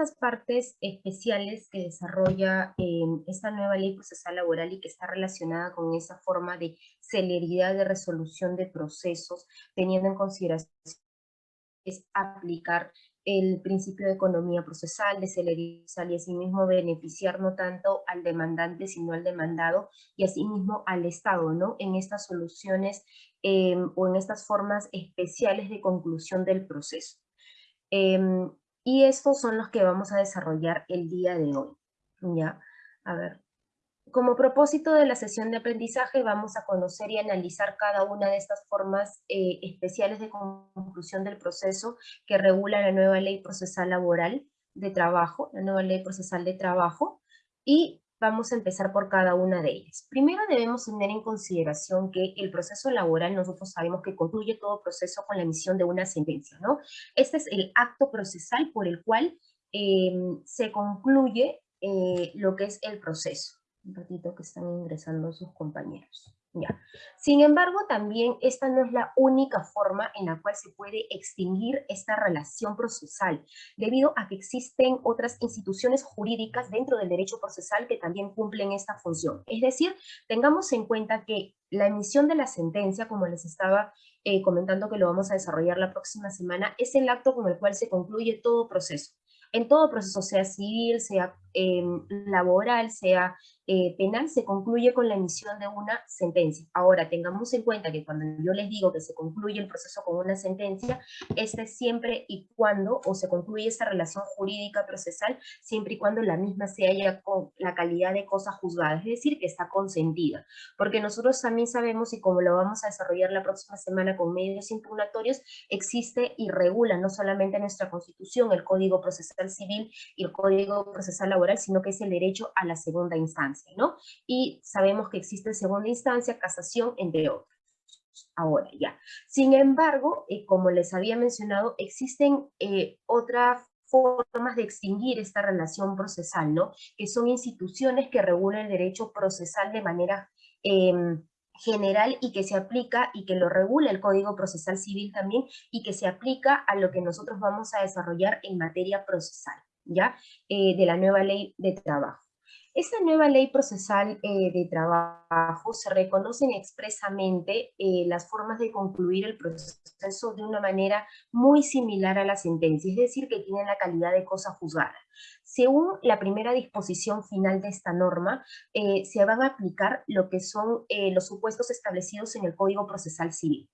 estas partes especiales que desarrolla esta nueva ley procesal laboral y que está relacionada con esa forma de celeridad de resolución de procesos, teniendo en consideración es aplicar el principio de economía procesal, de celeridad y asimismo beneficiar no tanto al demandante sino al demandado y asimismo al Estado, ¿no? En estas soluciones em, o en estas formas especiales de conclusión del proceso. Em, y estos son los que vamos a desarrollar el día de hoy. ¿ya? A ver. Como propósito de la sesión de aprendizaje vamos a conocer y analizar cada una de estas formas eh, especiales de conclusión del proceso que regula la nueva ley procesal laboral de trabajo, la nueva ley procesal de trabajo, y vamos a empezar por cada una de ellas. Primero debemos tener en consideración que el proceso laboral nosotros sabemos que concluye todo proceso con la emisión de una sentencia, ¿no? Este es el acto procesal por el cual em, se concluye eh, lo que es el proceso. Un ratito que están ingresando sus compañeros. Sin embargo, también esta no es la única forma en la cual se puede extinguir esta relación procesal, debido a que existen otras instituciones jurídicas dentro del derecho procesal que también cumplen esta función. Es decir, tengamos en cuenta que la emisión de la sentencia, como les estaba eh, comentando que lo vamos a desarrollar la próxima semana, es el acto con el cual se concluye todo proceso. En todo proceso, sea civil, sea em, laboral, sea eh, penal se concluye con la emisión de una sentencia. Ahora, tengamos en cuenta que cuando yo les digo que se concluye el proceso con una sentencia, este es siempre y cuando, o se concluye esa relación jurídica procesal, siempre y cuando la misma se haya con la calidad de cosa juzgada, es decir, que está consentida. Porque nosotros también sabemos, y como lo vamos a desarrollar la próxima semana con medios impugnatorios, existe y regula no solamente nuestra Constitución, el Código Procesal Civil y el Código Procesal Laboral, sino que es el derecho a la segunda instancia. Y sabemos que existe segunda instancia, casación, entre otros. Ahora ya. Sin embargo, eh, como les había mencionado, existen eh, otras formas de extinguir esta relación procesal, ¿no? Que son instituciones que regulan el derecho procesal de manera em, general y que se aplica y que lo regula el Código Procesal Civil también y que se aplica a lo que nosotros vamos a desarrollar en materia procesal, ¿ya? Eh, de la nueva ley de trabajo. Esta nueva ley procesal eh, de trabajo se reconocen expresamente eh, las formas de concluir el proceso de una manera muy similar a la sentencia, es decir, que tienen la calidad de cosa juzgada. Según la primera disposición final de esta norma, eh, se van a aplicar lo que son los supuestos establecidos en el Código Procesal Civil.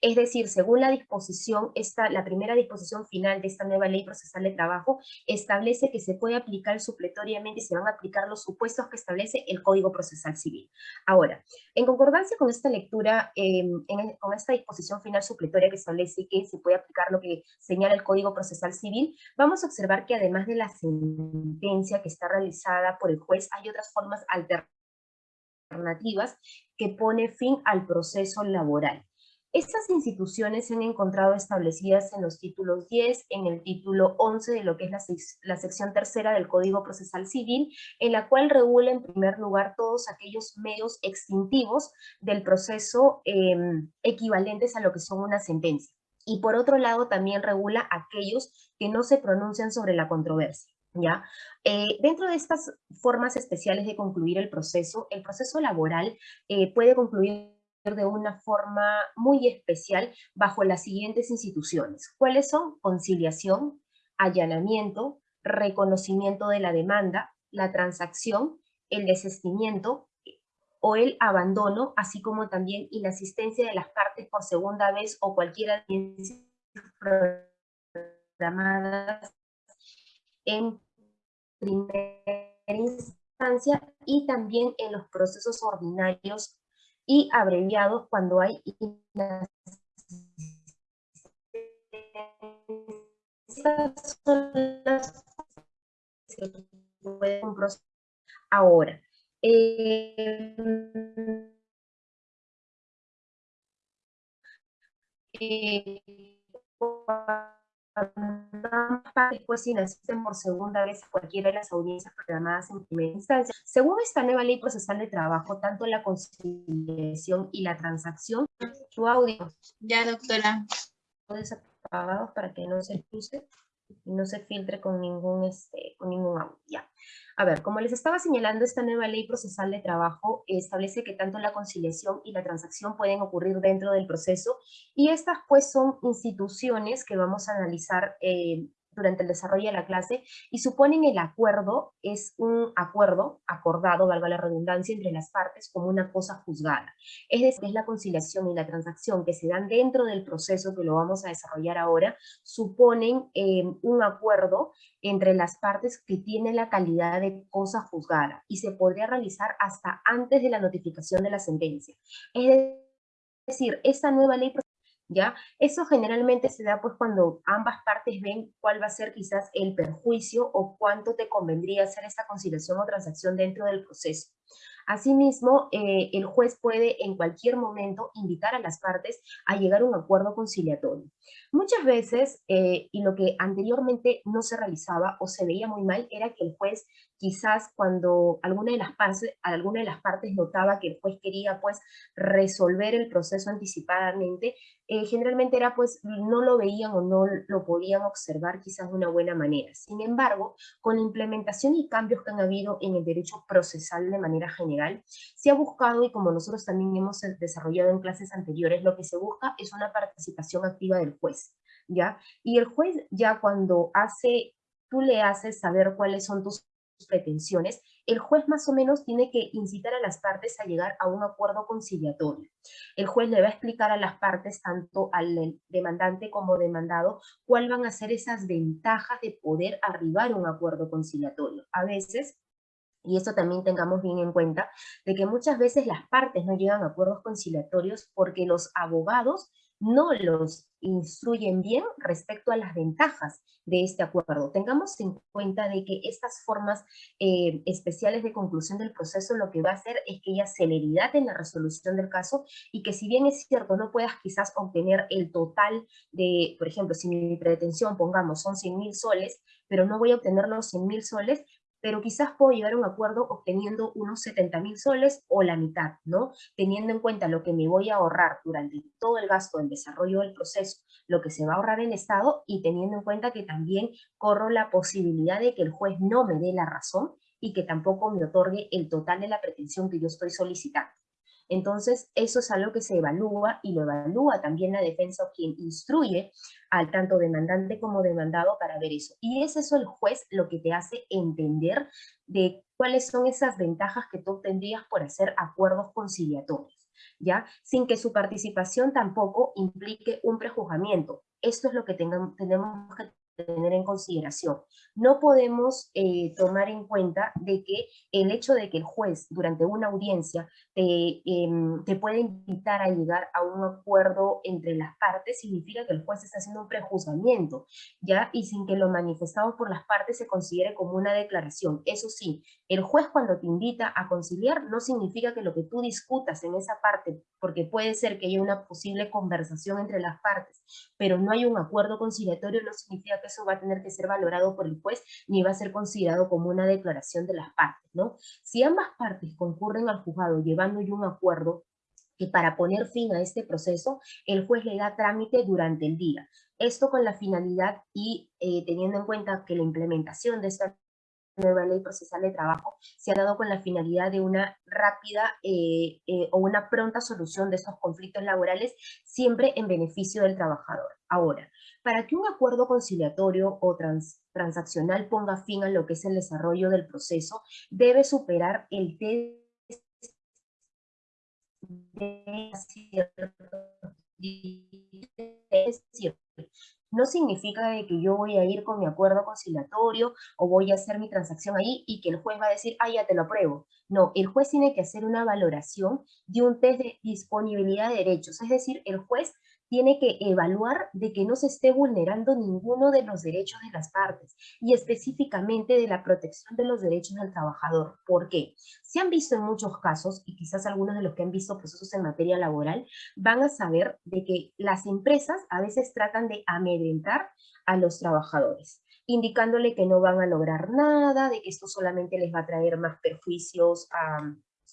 Es decir, según la disposición, esta, la primera disposición final de esta nueva ley procesal de trabajo, establece que se puede aplicar supletoriamente y se van a aplicar los supuestos que establece el Código Procesal Civil. Ahora, en concordancia con esta lectura, em, con esta disposición final supletoria que establece que se puede aplicar lo que señala el Código Procesal Civil, vamos a observar que además de la sentencia que está realizada por el juez, hay otras formas alternativas que pone fin al proceso laboral. Estas instituciones se han encontrado establecidas en los títulos 10, en el título 11 de lo que es la, sección tercera del Código Procesal Civil, en la cual regula en primer lugar todos aquellos medios extintivos del proceso em, equivalentes a lo que son una sentencia. Y por otro lado también regula aquellos que no se pronuncian sobre la controversia. ¿Ya? Eh, dentro de estas formas especiales de concluir el proceso, el proceso laboral eh, puede concluir de una forma muy especial bajo las siguientes instituciones. ¿Cuáles son? Conciliación, allanamiento, reconocimiento de la demanda, la transacción, el desistimiento o el abandono, así como también inasistencia de las partes por segunda vez o cualquier audiencia programadas en primera instancia y también en los procesos ordinarios y abreviados cuando hay Estas ahora. Eh, eh, después si nacen por segunda vez cualquiera de las audiencias programadas en primera instancia. Según esta nueva ley procesal de trabajo, tanto la conciliación y la transacción, su audio. Ya, doctora. Desapagados para que no se puse. No se filtre con ningún, este, con ningún audio. Ya. A ver, como les estaba señalando, esta nueva ley procesal de trabajo establece que tanto la conciliación y la transacción pueden ocurrir dentro del proceso y estas pues son instituciones que vamos a analizar eh, durante el desarrollo de la clase y suponen el acuerdo, es un acuerdo acordado, valga la redundancia, entre las partes como una cosa juzgada. Es decir, es la conciliación y la transacción que se dan dentro del proceso que lo vamos a desarrollar ahora, suponen eh, un acuerdo entre las partes que tiene la calidad de cosa juzgada y se podría realizar hasta antes de la notificación de la sentencia. Es decir, esta nueva ley ¿ya? Eso generalmente se da pues cuando ambas partes ven cuál va a ser quizás el perjuicio o cuánto te convendría hacer esta conciliación o transacción dentro del proceso. Asimismo, eh, el juez puede en cualquier momento invitar a las partes a llegar a un acuerdo conciliatorio. Muchas veces, eh, y lo que anteriormente no se realizaba o se veía muy mal, era que el juez quizás cuando alguna de las partes, alguna de las partes notaba que el juez quería pues resolver el proceso anticipadamente, eh, generalmente era pues no lo veían o no lo podían observar quizás de una buena manera. Sin embargo, con la implementación y cambios que han habido en el derecho procesal de manera general, se ha buscado, y como nosotros también hemos desarrollado en clases anteriores, lo que se busca es una participación activa del juez, ¿ya? Y el juez ya cuando hace, tú le haces saber cuáles son tus pretensiones, el juez más o menos tiene que incitar a las partes a llegar a un acuerdo conciliatorio. El juez le va a explicar a las partes, tanto al demandante como demandado, cuáles van a ser esas ventajas de poder arribar a un acuerdo conciliatorio. A veces y esto también tengamos bien en cuenta, de que muchas veces las partes no llegan a acuerdos conciliatorios porque los abogados no los instruyen bien respecto a las ventajas de este acuerdo. Tengamos en cuenta de que estas formas eh, especiales de conclusión del proceso lo que va a hacer es que haya celeridad en la resolución del caso y que si bien es cierto no puedas quizás obtener el total de, por ejemplo, si mi pretensión, pongamos, son 100 mil soles, pero no voy a obtener los 100 mil soles, pero quizás puedo llegar a un acuerdo obteniendo unos 70 mil soles o la mitad, ¿no? Teniendo en cuenta lo que me voy a ahorrar durante todo el gasto del desarrollo del proceso, lo que se va a ahorrar el Estado y teniendo en cuenta que también corro la posibilidad de que el juez no me dé la razón y que tampoco me otorgue el total de la pretensión que yo estoy solicitando. Entonces, eso es algo que se evalúa y lo evalúa también la defensa o quien instruye al tanto demandante como demandado para ver eso. Y es eso el juez lo que te hace entender de cuáles son esas ventajas que tú tendrías por hacer acuerdos conciliatorios, ¿ya? Sin que su participación tampoco implique un prejuzgamiento. Esto es lo que tenemos que tener en consideración. No podemos eh, tomar en cuenta de que el hecho de que el juez durante una audiencia te, em, te puede invitar a llegar a un acuerdo entre las partes significa que el juez está haciendo un prejuzgamiento, ¿ya? Y sin que lo manifestado por las partes se considere como una declaración. Eso sí, el juez cuando te invita a conciliar no significa que lo que tú discutas en esa parte, porque puede ser que haya una posible conversación entre las partes, pero no hay un acuerdo conciliatorio, no significa que eso va a tener que ser valorado por el juez ni va a ser considerado como una declaración de las partes, ¿no? Si ambas partes concurren al juzgado llevando ya un acuerdo, que para poner fin a este proceso, el juez le da trámite durante el día. Esto con la finalidad y eh, teniendo en cuenta que la implementación de esta nueva ley procesal de trabajo se ha dado con la finalidad de una rápida eh, eh, o una pronta solución de estos conflictos laborales, siempre en beneficio del trabajador. Ahora, para que un acuerdo conciliatorio o transaccional ponga fin a lo que es el desarrollo del proceso, debe superar el test de no significa que yo voy a ir con mi acuerdo conciliatorio o voy a hacer mi transacción ahí y que el juez va a decir, ah, ya te lo apruebo. No, el juez tiene que hacer una valoración de un test de disponibilidad de derechos. Es decir, el juez tiene que evaluar de que no se esté vulnerando ninguno de los derechos de las partes y específicamente de la protección de los derechos del trabajador. ¿Por qué? Se han visto en muchos casos, y quizás algunos de los que han visto procesos en materia laboral, van a saber de que las empresas a veces tratan de amedrentar a los trabajadores indicándole que no van a lograr nada, de que esto solamente les va a traer más perjuicios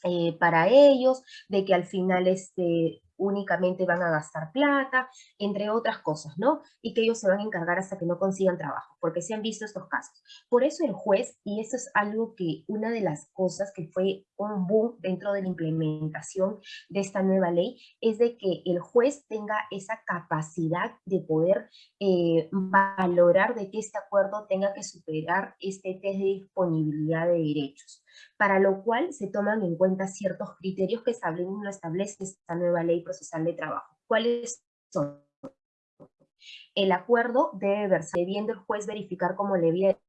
eh, para ellos, de que al final este, únicamente van a gastar plata, entre otras cosas, ¿no? Y que ellos se van a encargar hasta que no consigan trabajo, porque se han visto estos casos. Por eso el juez, y eso es algo que una de las cosas que fue un boom dentro de la implementación de esta nueva ley, es de que el juez tenga esa capacidad de poder eh, valorar de que este acuerdo tenga que superar este test de disponibilidad de derechos, para lo cual se toman en cuenta ciertos criterios que establece esta nueva ley procesal de trabajo. ¿Cuáles son? El acuerdo debe verse, debiendo el juez verificar cómo le había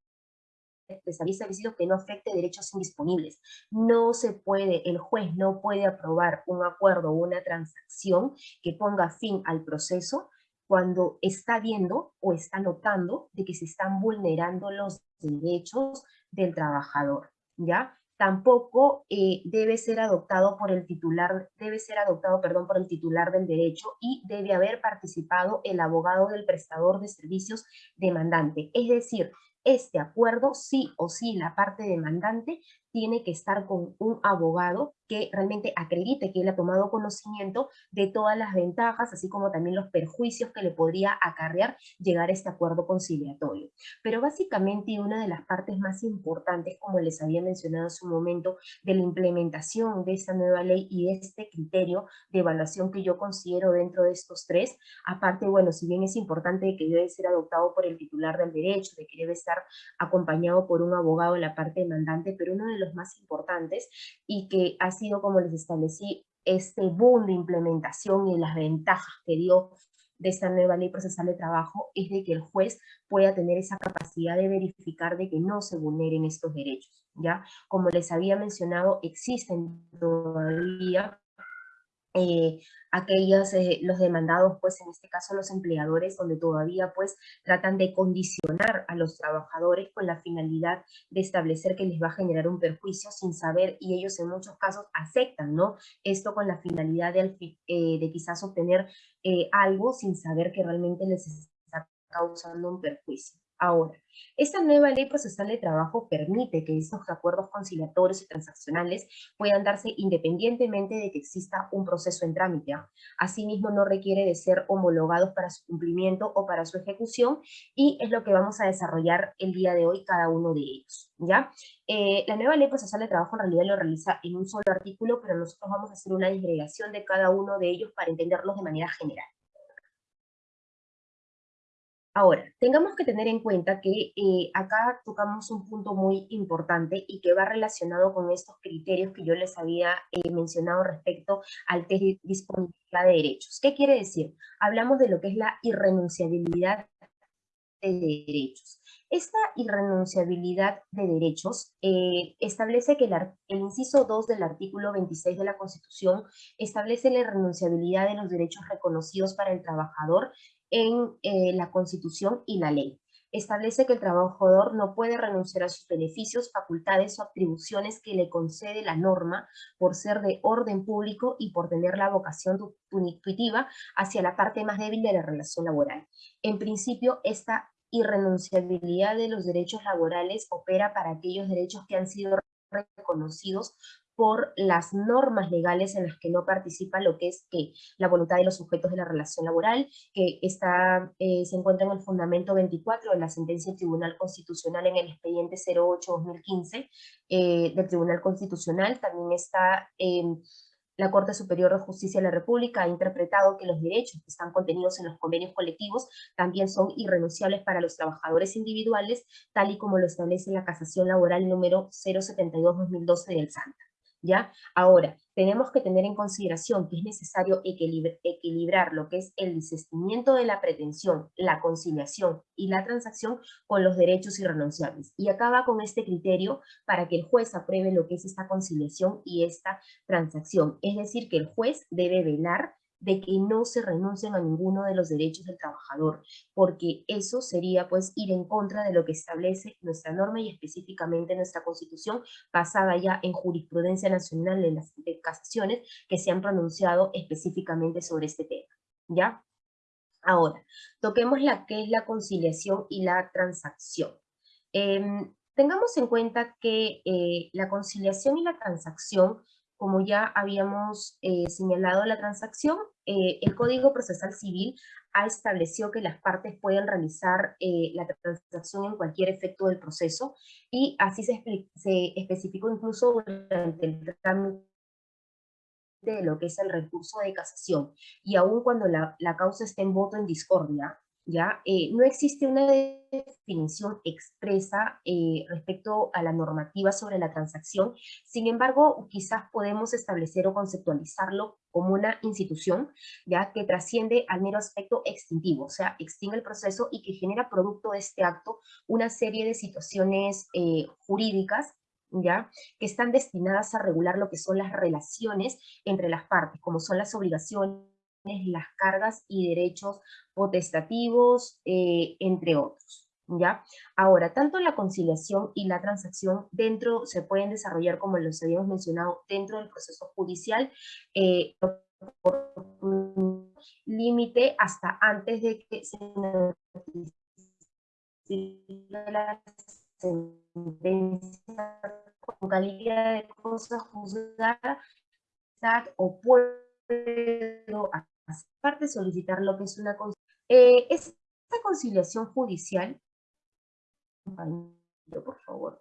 establecido que no afecte derechos indisponibles. No se puede, el juez no puede aprobar un acuerdo o una transacción que ponga fin al proceso cuando está viendo o está notando de que se están vulnerando los derechos del trabajador, ¿ya? Tampoco eh, debe ser adoptado por el titular, debe ser adoptado, perdón, por el titular del derecho y debe haber participado el abogado del prestador de servicios demandante. Es decir, este acuerdo, sí o sí, la parte demandante tiene que estar con un abogado que realmente acredite que él ha tomado conocimiento de todas las ventajas, así como también los perjuicios que le podría acarrear llegar a este acuerdo conciliatorio. Pero básicamente una de las partes más importantes, como les había mencionado en su momento, de la implementación de esta nueva ley y de este criterio de evaluación que yo considero dentro de estos tres, aparte, bueno, si bien es importante que debe ser adoptado por el titular del derecho, de que debe estar acompañado por un abogado en la parte demandante, pero uno de los más importantes y que ha sido, como les establecí, este boom de implementación y las ventajas que dio de esta nueva ley procesal de trabajo es de que el juez pueda tener esa capacidad de verificar de que no se vulneren estos derechos, ¿ya? Como les había mencionado, existen todavía eh, aquellos, eh, los demandados, pues en este caso los empleadores, donde todavía pues tratan de condicionar a los trabajadores con la finalidad de establecer que les va a generar un perjuicio sin saber, y ellos en muchos casos aceptan, ¿no? Esto con la finalidad de, eh, de quizás obtener algo sin saber que realmente les está causando un perjuicio. Ahora, esta nueva ley procesal de trabajo permite que estos acuerdos conciliatorios y transaccionales puedan darse independientemente de que exista un proceso en trámite. ¿ah? Asimismo, no requiere de ser homologados para su cumplimiento o para su ejecución y es lo que vamos a desarrollar el día de hoy cada uno de ellos. ¿ya? Eh, la nueva ley procesal de trabajo en realidad lo realiza en un solo artículo, pero nosotros vamos a hacer una disgregación de cada uno de ellos para entenderlos de manera general. Ahora, tengamos que tener en cuenta que eh, acá tocamos un punto muy importante y que va relacionado con estos criterios que yo les había eh, mencionado respecto al test de disponibilidad de derechos. ¿Qué quiere decir? Hablamos de lo que es la irrenunciabilidad de derechos. Esta irrenunciabilidad de derechos eh, establece que el, el, inciso 2 del artículo 26 de la Constitución establece la irrenunciabilidad de los derechos reconocidos para el trabajador en eh, la Constitución y la ley. Establece que el trabajador no puede renunciar a sus beneficios, facultades o atribuciones que le concede la norma por ser de orden público y por tener la vocación intuitiva hacia la parte más débil de la relación laboral. En principio, esta irrenunciabilidad de los derechos laborales opera para aquellos derechos que han sido reconocidos por las normas legales en las que no participa lo que es que la voluntad de los sujetos de la relación laboral, que está, eh, se encuentra en el fundamento 24 de la sentencia del Tribunal Constitucional en el expediente 08-2015 eh, del Tribunal Constitucional, también está en la Corte Superior de Justicia de la República ha interpretado que los derechos que están contenidos en los convenios colectivos también son irrenunciables para los trabajadores individuales, tal y como lo establece la casación laboral número 072-2012 del SANTA. ¿Ya? Ahora, tenemos que tener en consideración que es necesario equilibrar lo que es el desistimiento de la pretensión, la conciliación y la transacción con los derechos irrenunciables. Y acaba con este criterio para que el juez apruebe lo que es esta conciliación y esta transacción. Es decir, que el juez debe velar de que no se renuncien a ninguno de los derechos del trabajador, porque eso sería pues ir en contra de lo que establece nuestra norma y específicamente nuestra constitución, basada ya en jurisprudencia nacional en las casaciones que se han pronunciado específicamente sobre este tema. ¿Ya? Ahora, toquemos la que es la conciliación y la transacción. Em, tengamos en cuenta que eh, la conciliación y la transacción como ya habíamos eh, señalado la transacción, eh, el Código Procesal Civil ha establecido que las partes pueden realizar eh, la transacción en cualquier efecto del proceso y así se, especificó incluso durante el trámite de lo que es el recurso de casación. Y aun cuando la, la causa esté en voto en discordia, ¿ya? Eh, no existe una definición expresa eh, respecto a la normativa sobre la transacción, sin embargo, quizás podemos establecer o conceptualizarlo como una institución, ya que trasciende al mero aspecto extintivo, o sea, extingue el proceso y que genera producto de este acto una serie de situaciones eh, jurídicas ¿ya? que están destinadas a regular lo que son las relaciones entre las partes, como son las obligaciones, las cargas y derechos potestativos, eh, entre otros. ¿ya? Ahora, tanto la conciliación y la transacción dentro se pueden desarrollar, como los habíamos mencionado, dentro del proceso judicial, eh, por límite hasta antes de que se la sentencia con calidad de cosa juzgada o puedo aparte solicitar lo que es una eh, esta conciliación judicial. Por favor.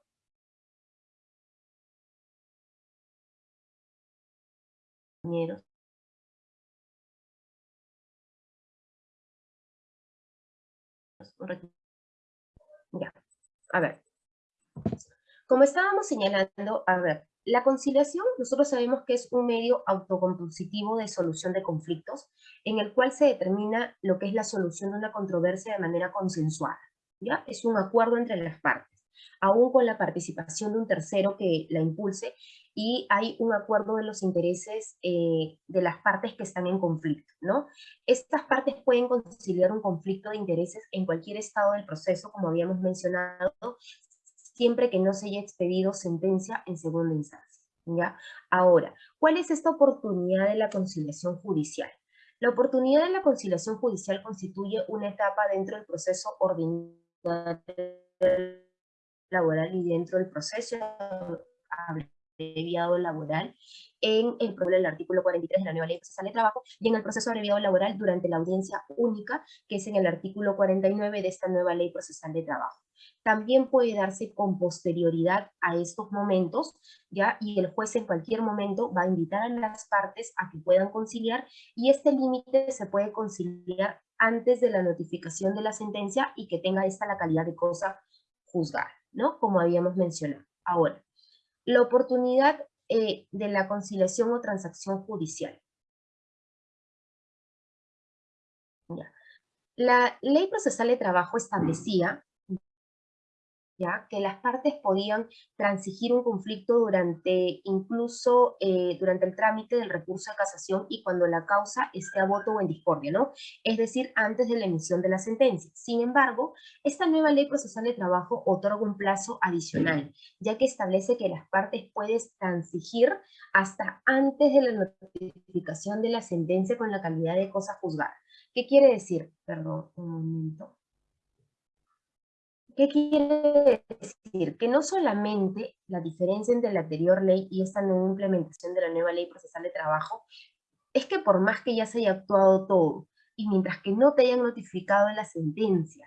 Compañeros. Ya a ver. Como estábamos señalando, a ver, la conciliación, nosotros sabemos que es un medio autocompositivo de solución de conflictos, en el cual se determina lo que es la solución de una controversia de manera consensuada, ¿ya? Es un acuerdo entre las partes, aún con la participación de un tercero que la impulse, y hay un acuerdo de los intereses eh, de las partes que están en conflicto, ¿no? Estas partes pueden conciliar un conflicto de intereses en cualquier estado del proceso, como habíamos mencionado, siempre que no se haya expedido sentencia en segunda instancia. ¿ya? Ahora, ¿cuál es esta oportunidad de la conciliación judicial? La oportunidad de la conciliación judicial constituye una etapa dentro del proceso ordinario laboral y dentro del proceso abreviado laboral en el problema del artículo 43 de la nueva ley procesal de trabajo y en el proceso abreviado laboral durante la audiencia única, que es en el artículo 49 de esta nueva ley procesal de trabajo también puede darse con posterioridad a estos momentos, ¿ya? Y el juez en cualquier momento va a invitar a las partes a que puedan conciliar y este límite se puede conciliar antes de la notificación de la sentencia y que tenga esta la calidad de cosa juzgada, ¿no? Como habíamos mencionado. Ahora, la oportunidad eh, de la conciliación o transacción judicial. La ley procesal de trabajo establecía que las partes podían transigir un conflicto durante, incluso eh, durante el trámite del recurso de casación y cuando la causa esté a voto o en discordia, ¿no? Es decir, antes de la emisión de la sentencia. Sin embargo, esta nueva ley procesal de trabajo otorga un plazo adicional, ya que establece que las partes pueden transigir hasta antes de la notificación de la sentencia con la calidad de cosa juzgada. ¿Qué quiere decir? Perdón, un momento. ¿Qué quiere decir? Que no solamente la diferencia entre la anterior ley y esta nueva implementación de la nueva ley procesal de trabajo es que por más que ya se haya actuado todo y mientras que no te hayan notificado la sentencia,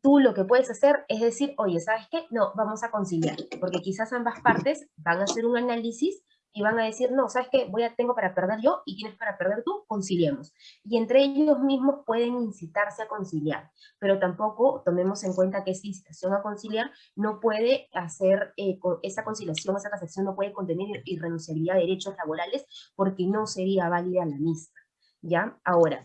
tú lo que puedes hacer es decir, oye, ¿sabes qué? No, vamos a conciliar, porque quizás ambas partes van a hacer un análisis y van a decir, no, ¿sabes qué? Voy a, tengo para perder yo y tienes para perder tú, conciliemos. Y entre ellos mismos pueden incitarse a conciliar, pero tampoco tomemos en cuenta que esa incitación a conciliar no puede hacer, eh, esa conciliación, esa casación no puede contener irrenunciabilidad de derechos laborales porque no sería válida la misma. ¿Ya? Ahora,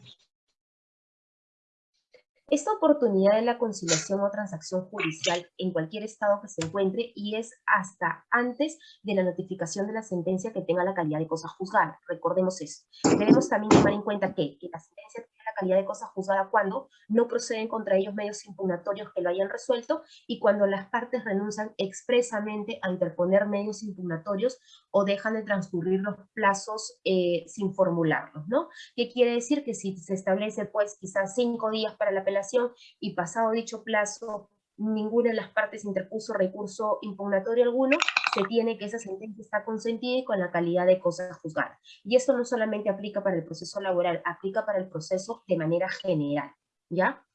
esta oportunidad de la conciliación o transacción judicial en cualquier estado que se encuentre y es hasta antes de la notificación de la sentencia que tenga la calidad de cosa juzgada. Recordemos eso. Debemos también tomar en cuenta que, que la sentencia calidad de cosa juzgada cuando no proceden contra ellos medios impugnatorios que lo hayan resuelto y cuando las partes renuncian expresamente a interponer medios impugnatorios o dejan de transcurrir los plazos eh, sin formularlos, ¿no? ¿Qué quiere decir? Que si se establece pues quizás cinco días para la apelación y pasado dicho plazo ninguna de las partes interpuso recurso impugnatorio alguno, se tiene que esa sentencia está consentida y con la calidad de cosa juzgada. Y esto no solamente aplica para el proceso laboral, aplica para el proceso de manera general, ¿ya?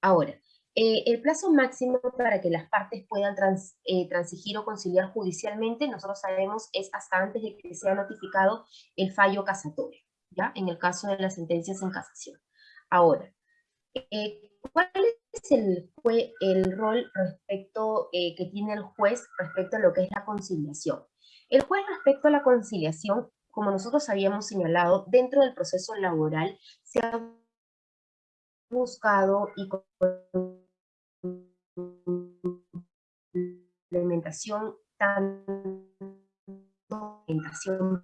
Ahora, eh, el plazo máximo para que las partes puedan eh, transigir o conciliar judicialmente, nosotros sabemos, es hasta antes de que sea notificado el fallo casatorio, ¿ya? En el caso de las sentencias en casación. Ahora, eh, ¿cuál es el, rol respecto que tiene el juez respecto a lo que es la conciliación? El juez respecto a la conciliación, como nosotros habíamos señalado, dentro del proceso laboral se ha buscado y implementación tanto implementación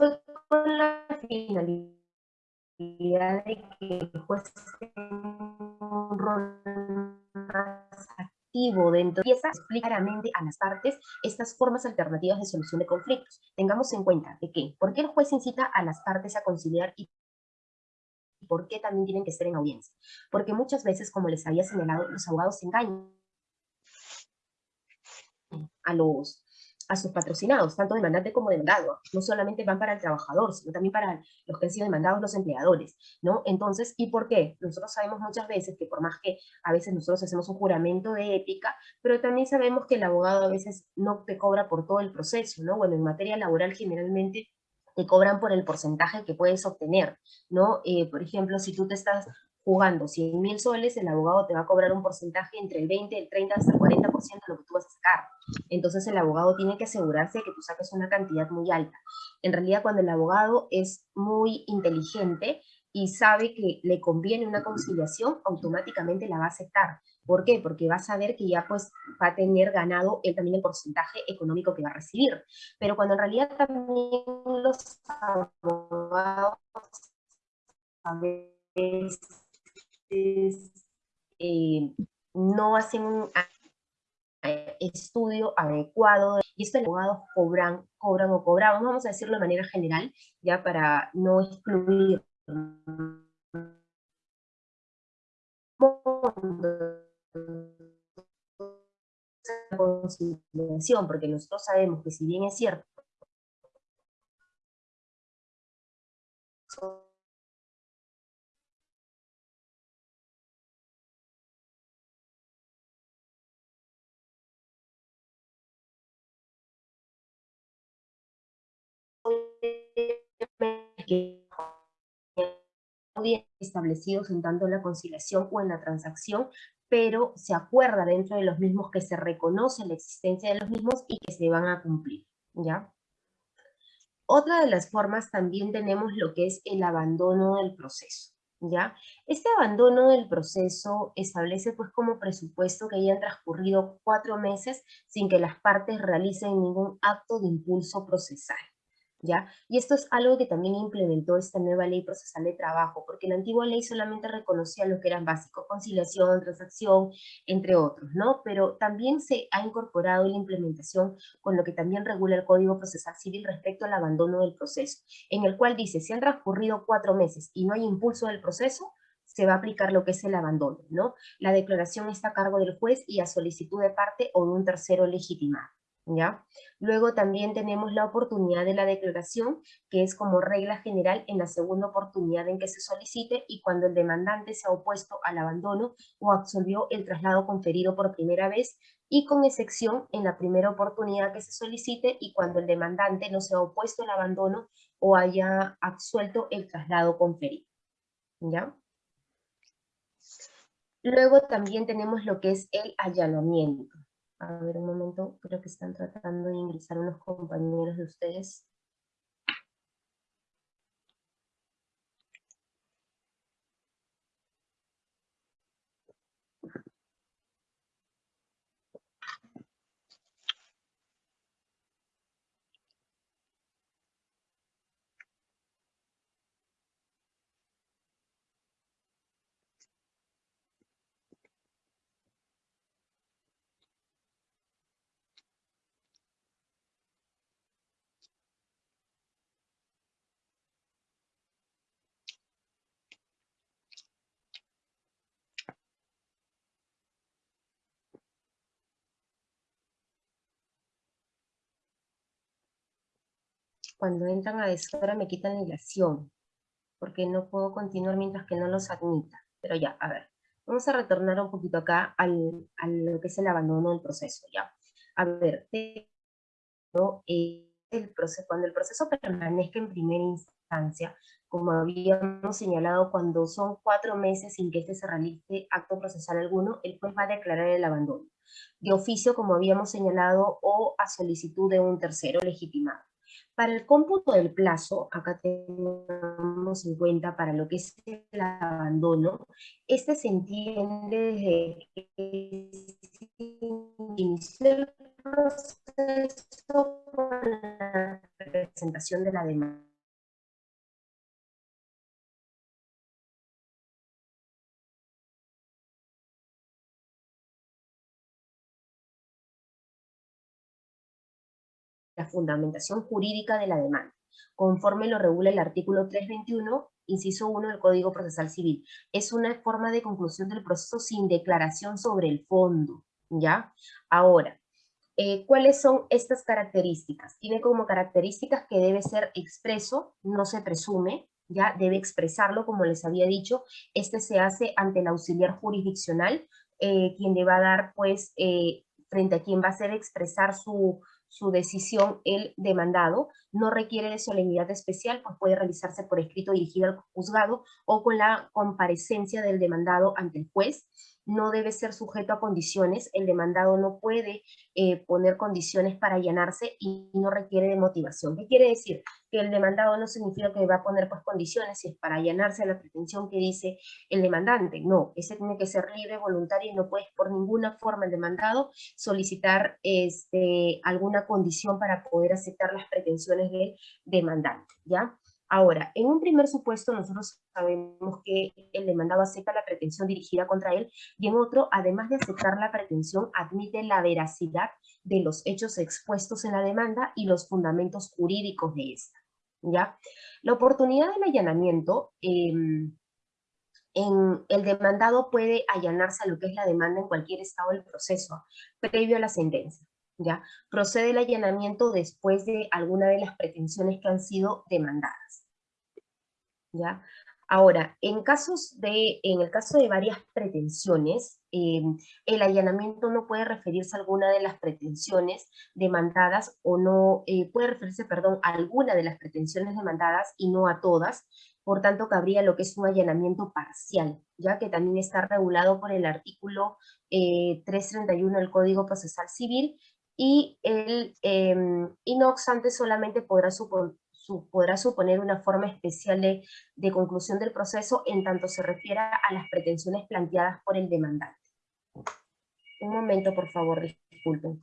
fue con la finalidad de que el juez un rol más activo dentro y esa explica claramente a las partes estas formas alternativas de solución de conflictos. Tengamos en cuenta de que, ¿por qué el juez incita a las partes a conciliar y por qué también tienen que estar en audiencia? Porque muchas veces, como les había señalado, los abogados engañan a los a sus patrocinados, tanto demandante como demandado. No solamente van para el trabajador, sino también para los que han sido demandados los empleadores, ¿no? Entonces, ¿y por qué? Nosotros sabemos muchas veces que por más que a veces nosotros hacemos un juramento de ética, pero también sabemos que el abogado a veces no te cobra por todo el proceso, ¿no? Bueno, en materia laboral generalmente te cobran por el porcentaje que puedes obtener, ¿no? Eh, por ejemplo, si tú te estás jugando 100 mil soles, el abogado te va a cobrar un porcentaje entre el 20, el 30 hasta el 40% de lo que tú vas a sacar. Entonces el abogado tiene que asegurarse de que tú saques una cantidad muy alta. En realidad cuando el abogado es muy inteligente y sabe que le conviene una conciliación, automáticamente la va a aceptar. ¿Por qué? Porque va a saber que ya pues va a tener ganado él también el porcentaje económico que va a recibir. Pero cuando en realidad también los abogados a veces eh, no hacen un estudio adecuado y esto los abogados cobran, cobran o cobraban, vamos a decirlo de manera general, ya para no excluir conciliación, porque nosotros sabemos que si bien es cierto establecidos en tanto en la conciliación o en la transacción, pero se acuerda dentro de los mismos que se reconoce la existencia de los mismos y que se van a cumplir, ¿ya? Otra de las formas también tenemos lo que es el abandono del proceso, ¿ya? Este abandono del proceso establece pues como presupuesto que hayan transcurrido cuatro meses sin que las partes realicen ningún acto de impulso procesal. Y esto es algo que también implementó esta nueva ley procesal de trabajo, porque la antigua ley solamente reconocía lo que eran básicos, conciliación, transacción, entre otros, ¿no? Pero también se ha incorporado la implementación con lo que también regula el Código Procesal Civil respecto al abandono del proceso, en el cual dice, si han transcurrido cuatro meses y no hay impulso del proceso, se va a aplicar lo que es el abandono, ¿no? La declaración está a cargo del juez y a solicitud de parte o de un tercero legitimado. Luego también tenemos la oportunidad de la declaración, que es como regla general en la segunda oportunidad en que se solicite y cuando el demandante se ha opuesto al abandono o absolvió el traslado conferido por primera vez y con excepción en la primera oportunidad que se solicite y cuando el demandante no se ha opuesto al abandono o haya absuelto el traslado conferido. ¿Ya? Luego también tenemos lo que es el allanamiento. A ver, un momento, creo que están tratando de ingresar unos compañeros de ustedes. Cuando entran a deshora me quitan la ilación, porque no puedo continuar mientras que no los admita. Pero ya, a ver, vamos a retornar un poquito acá al, a lo que es el abandono del proceso, ¿ya? A ver, eh, el proceso, cuando el proceso permanezca en primera instancia, como habíamos señalado, cuando son cuatro meses sin que este se realice acto procesal alguno, el juez va a declarar el abandono, de oficio, como habíamos señalado, o a solicitud de un tercero legitimado. Para el cómputo del plazo, acá tenemos en cuenta para lo que es el abandono, este se entiende desde que inició el proceso con la presentación de la demanda. La fundamentación jurídica de la demanda, conforme lo regula el artículo 321, inciso 1 del Código Procesal Civil. Es una forma de conclusión del proceso sin declaración sobre el fondo, ¿ya? Ahora, eh, ¿cuáles son estas características? Tiene como características que debe ser expreso, no se presume, ya debe expresarlo, como les había dicho, este se hace ante el auxiliar jurisdiccional, eh, quien le va a dar, pues, eh, frente a quien va a hacer expresar su, su decisión el demandado, no requiere de solemnidad especial, pues puede realizarse por escrito dirigido al juzgado o con la comparecencia del demandado ante el juez no debe ser sujeto a condiciones, el demandado no puede eh, poner condiciones para allanarse y no requiere de motivación. ¿Qué quiere decir? Que el demandado no significa que va a poner pues condiciones si es para allanarse a la pretensión que dice el demandante, no, ese tiene que ser libre, voluntario y no puede por ninguna forma el demandado solicitar este, alguna condición para poder aceptar las pretensiones del demandante, ¿ya? Ahora, en un primer supuesto nosotros sabemos que el demandado acepta la pretensión dirigida contra él y en otro, además de aceptar la pretensión, admite la veracidad de los hechos expuestos en la demanda y los fundamentos jurídicos de esta. ¿ya? La oportunidad del allanamiento, em, en, el demandado puede allanarse a lo que es la demanda en cualquier estado del proceso, previo a la sentencia. Procede el allanamiento después de alguna de las pretensiones que han sido demandadas. ¿ya? Ahora, en, casos de, en el caso de varias pretensiones, em, el allanamiento no puede referirse a alguna de las pretensiones demandadas o no, eh, puede referirse, perdón, a alguna de las pretensiones demandadas y no a todas, por tanto cabría lo que es un allanamiento parcial, ya que también está regulado por el artículo 331 eh, del Código Procesal Civil y, el, em, no obstante solamente podrá, podrá suponer una forma especial de, de conclusión del proceso en tanto se refiera a las pretensiones planteadas por el demandante. Un momento, por favor, disculpen.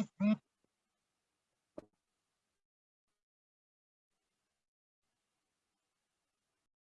Mm-hmm.